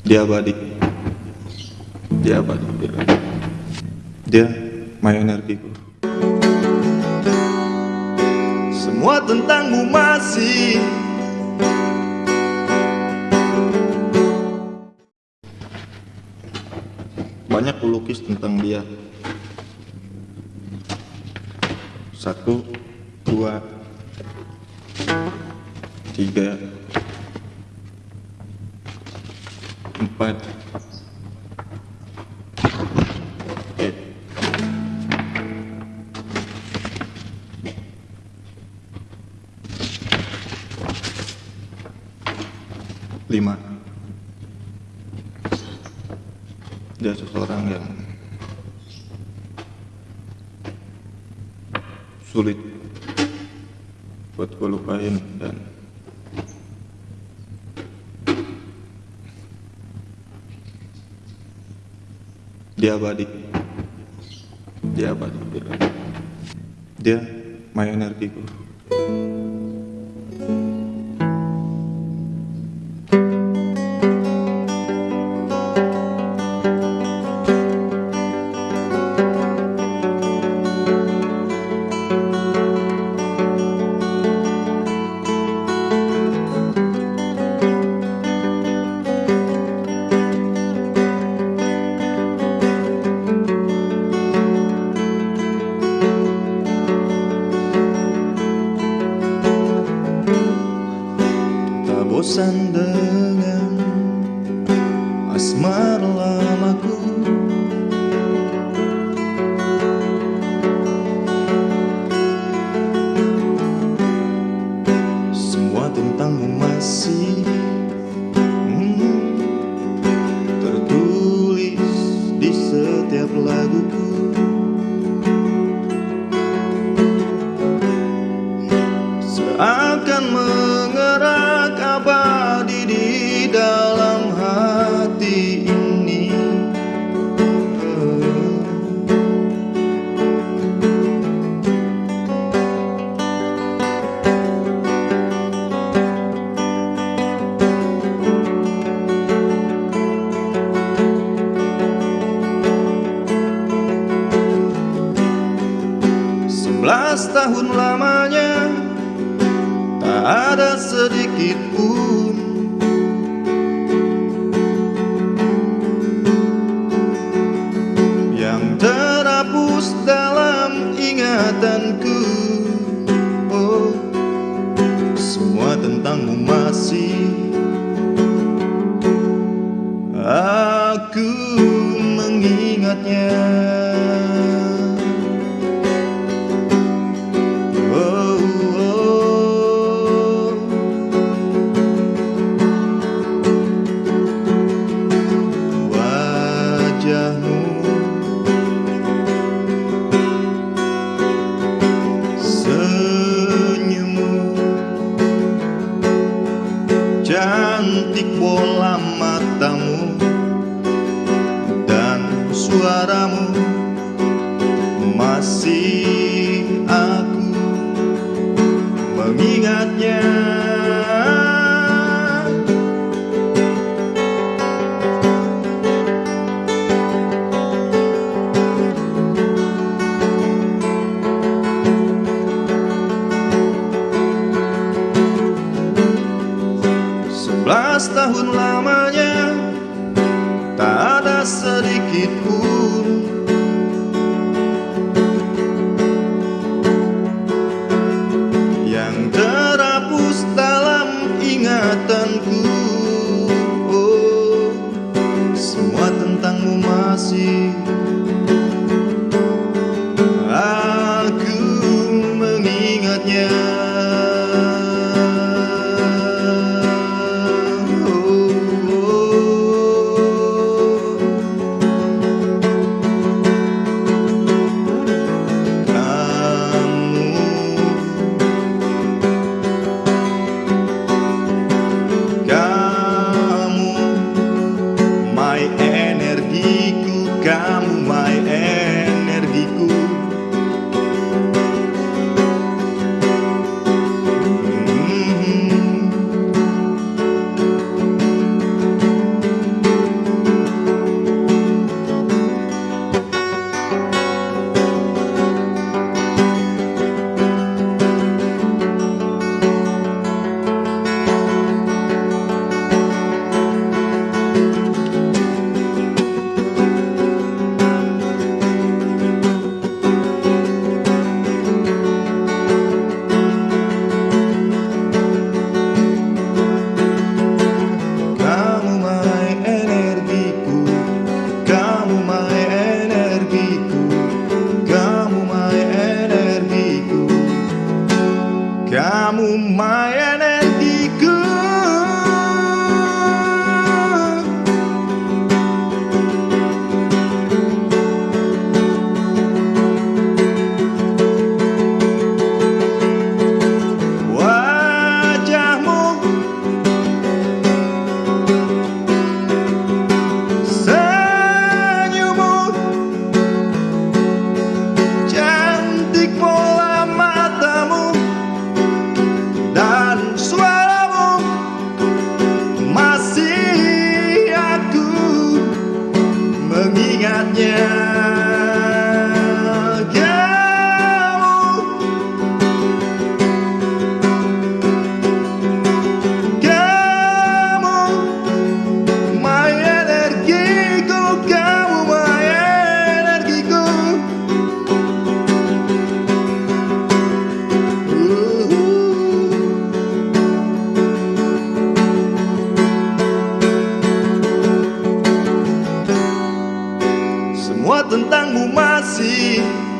Dia abadi. Dia abadi. Dia, dia my energiku. Semua tentangmu masih Banyak pelukis tentang dia. Satu, dua, tiga, empat, lima. Dia seseorang yang sulit buat gue lupain dan dia abadi. Dia abadi dia, dia my energiku bosan dengan asmara lamaku. Semua tentangmu masih hmm, tertulis di setiap laguku Sebelas tahun lamanya Tak ada sedikit pun. Yang terhapus dalam ingatanku Oh, semua tentangmu masih Aku mengingatnya Cantik bola matamu Dan suaramu Masih aku mengingatnya Sebelas tahun lamanya Tak ada sedikit pun. Yang terhapus dalam ingatanku you